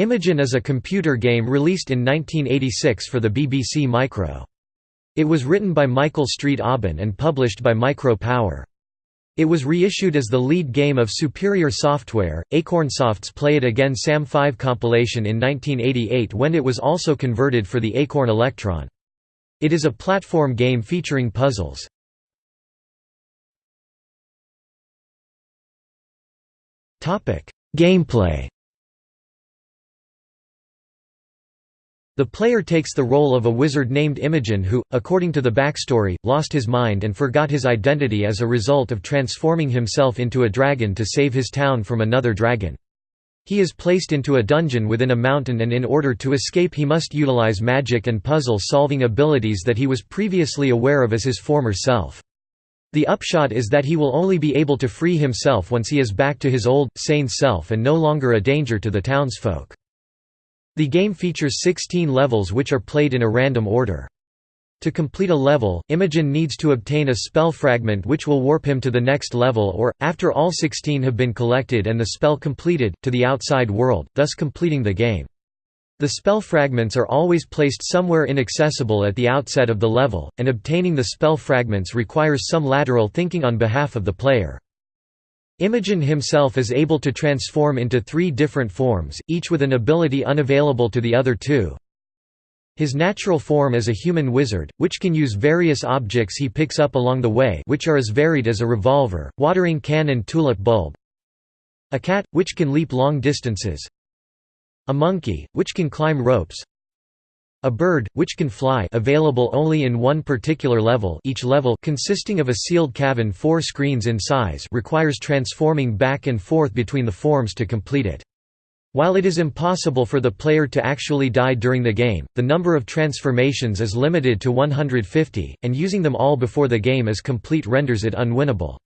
Imogen is a computer game released in 1986 for the BBC Micro. It was written by Michael Street Aubyn and published by Micro Power. It was reissued as the lead game of Superior Software, Acornsoft's Play It Again Sam 5 compilation in 1988 when it was also converted for the Acorn Electron. It is a platform game featuring puzzles. Gameplay The player takes the role of a wizard named Imogen who, according to the backstory, lost his mind and forgot his identity as a result of transforming himself into a dragon to save his town from another dragon. He is placed into a dungeon within a mountain and in order to escape he must utilize magic and puzzle-solving abilities that he was previously aware of as his former self. The upshot is that he will only be able to free himself once he is back to his old, sane self and no longer a danger to the townsfolk. The game features 16 levels which are played in a random order. To complete a level, Imogen needs to obtain a spell fragment which will warp him to the next level or, after all 16 have been collected and the spell completed, to the outside world, thus completing the game. The spell fragments are always placed somewhere inaccessible at the outset of the level, and obtaining the spell fragments requires some lateral thinking on behalf of the player. Imogen himself is able to transform into three different forms, each with an ability unavailable to the other two. His natural form is a human wizard, which can use various objects he picks up along the way which are as varied as a revolver, watering can and tulip bulb. A cat, which can leap long distances. A monkey, which can climb ropes. A bird, which can fly available only in one particular level each level consisting of a sealed cavern four screens in size requires transforming back and forth between the forms to complete it. While it is impossible for the player to actually die during the game, the number of transformations is limited to 150, and using them all before the game is complete renders it unwinnable.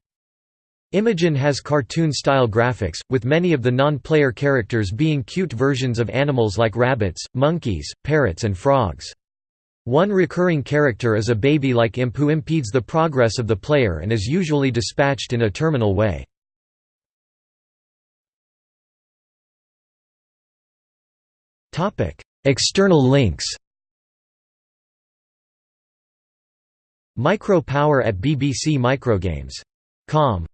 Imogen has cartoon-style graphics, with many of the non-player characters being cute versions of animals like rabbits, monkeys, parrots and frogs. One recurring character is a baby-like imp who impedes the progress of the player and is usually dispatched in a terminal way. External links Micro Power at BBC Microgames. Com